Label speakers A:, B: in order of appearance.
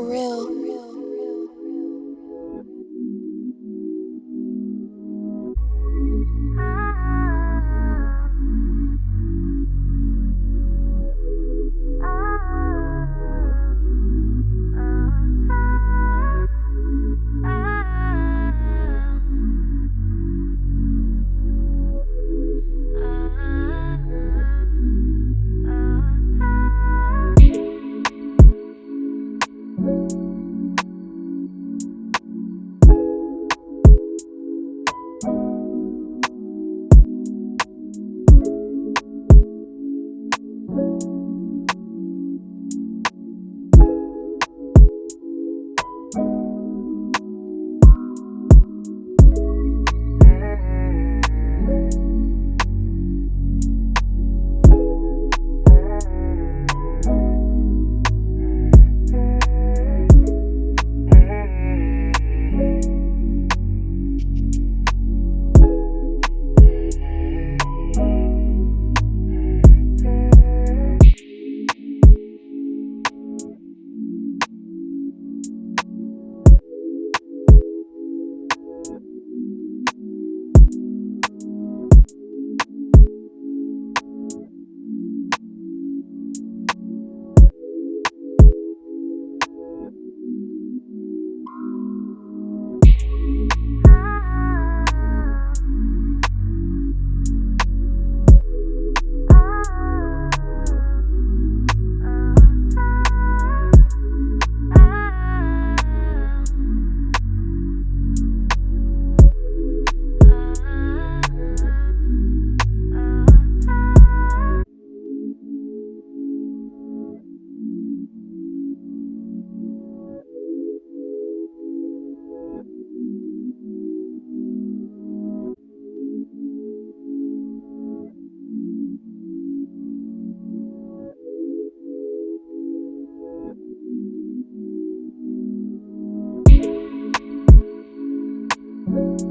A: real.
B: thank you